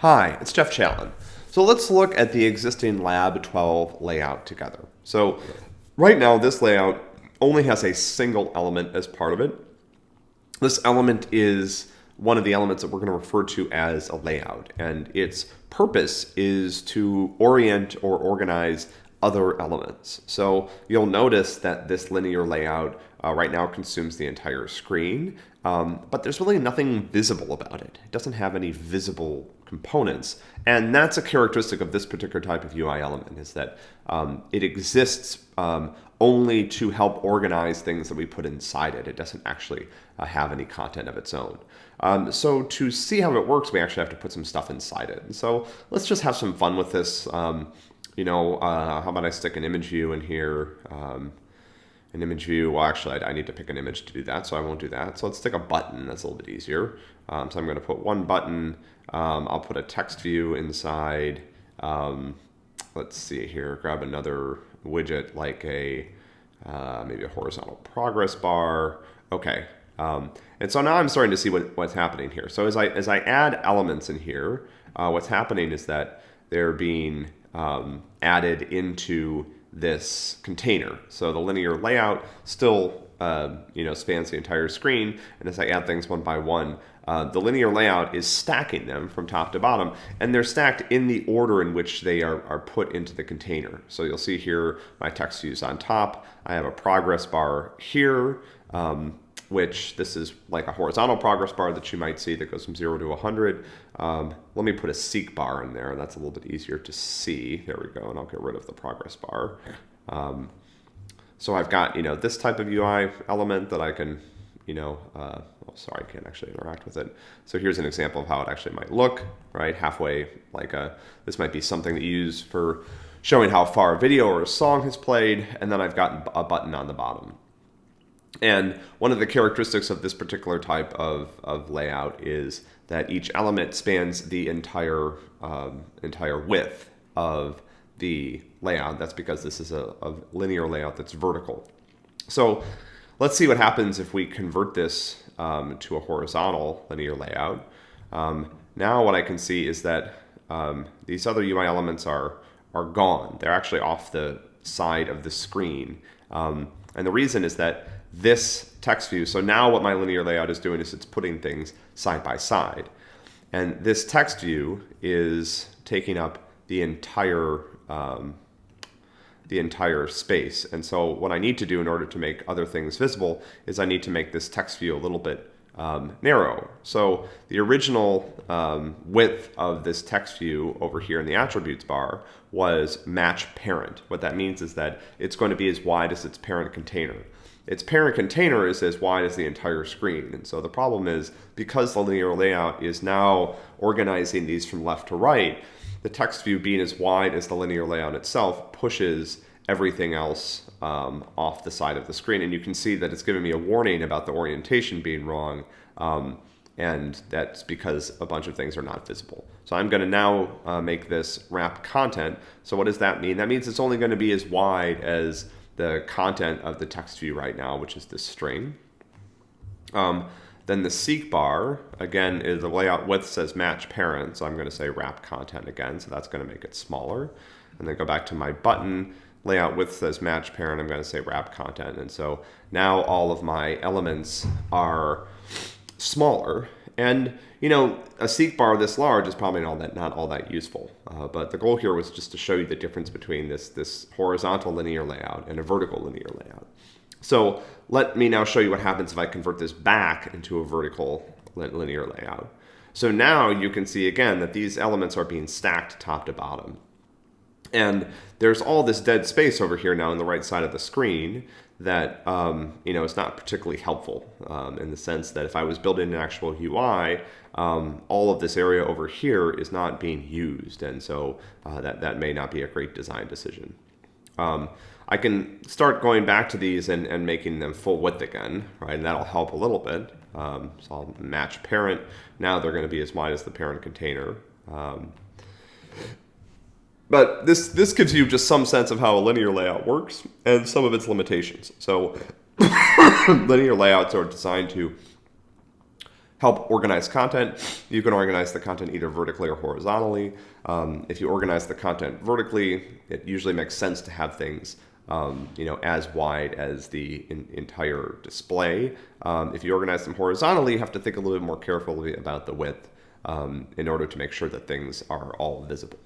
Hi, it's Jeff Challen. So let's look at the existing Lab 12 layout together. So right now this layout only has a single element as part of it. This element is one of the elements that we're going to refer to as a layout and its purpose is to orient or organize other elements. So you'll notice that this linear layout uh, right now consumes the entire screen, um, but there's really nothing visible about it. It doesn't have any visible components. And that's a characteristic of this particular type of UI element is that um, it exists um, only to help organize things that we put inside it. It doesn't actually uh, have any content of its own. Um, so to see how it works, we actually have to put some stuff inside it. And so let's just have some fun with this. You know, uh, how about I stick an image view in here? Um, an image view, well actually I, I, need to pick an image to do that, so I won't do that. So let's stick a button, that's a little bit easier. Um, so I'm going to put one button, um, I'll put a text view inside, um, let's see here, grab another widget like a, uh, maybe a horizontal progress bar. Okay, um, and so now I'm starting to see what, what's happening here. So as I, as I add elements in here, uh, what's happening is that they're being um, added into this container. So the linear layout still uh, you know spans the entire screen, and as I add things one by one, uh, the linear layout is stacking them from top to bottom, and they're stacked in the order in which they are, are put into the container. So you'll see here my text views on top. I have a progress bar here. Um, which this is like a horizontal progress bar that you might see that goes from 0 to 100. Um, let me put a seek bar in there. That's a little bit easier to see. There we go, and I'll get rid of the progress bar. Um, so I've got, you know, this type of UI element that I can, you know, uh, oh, sorry, I can't actually interact with it. So here's an example of how it actually might look, right? Halfway, like a, this might be something that you use for showing how far a video or a song has played, and then I've got a button on the bottom. And one of the characteristics of this particular type of, of layout is that each element spans the entire, um, entire width of the layout. That's because this is a, a, linear layout that's vertical. So let's see what happens if we convert this um, to a horizontal linear layout. Um, now what I can see is that um, these other UI elements are, are gone. They're actually off the side of the screen. Um, and the reason is that this text view. So now what my linear layout is doing is it's putting things side by side. And this text view is taking up the entire um, the entire space. And so what I need to do in order to make other things visible is I need to make this text view a little bit um, narrow. So the original um, width of this text view over here in the attributes bar was match parent. What that means is that it's going to be as wide as its parent container its parent container is as wide as the entire screen. And so the problem is because the linear layout is now organizing these from left to right, the text view being as wide as the linear layout itself pushes everything else um, off the side of the screen. And you can see that it's giving me a warning about the orientation being wrong. Um, and that's because a bunch of things are not visible. So I'm going to now uh, make this wrap content. So what does that mean? That means it's only going to be as wide as the content of the text view right now, which is this string. Um, then the seek bar, again, is the layout width says match parent, so I'm going to say wrap content again, so that's going to make it smaller. And then go back to my button, layout width says match parent, I'm going to say wrap content. And so now all of my elements are smaller and you know, a seek bar this large is probably not all that not all that useful. Uh, but the goal here was just to show you the difference between this this horizontal linear layout and a vertical linear layout. So let me now show you what happens if I convert this back into a vertical linear layout. So now you can see again that these elements are being stacked top to bottom. And there's all this dead space over here now on the right side of the screen that um, you know it's not particularly helpful um, in the sense that if I was building an actual UI, um, all of this area over here is not being used, and so uh, that that may not be a great design decision. Um, I can start going back to these and, and making them full width again, right? And that'll help a little bit. Um, so I'll match parent. Now they're going to be as wide as the parent container. But this, this gives you just some sense of how a linear layout works and some of its limitations. So linear layouts are designed to help organize content. You can organize the content either vertically or horizontally. Um, if you organize the content vertically, it usually makes sense to have things um, you know, as wide as the in, entire display. Um, if you organize them horizontally, you have to think a little bit more carefully about the width um, in order to make sure that things are all visible.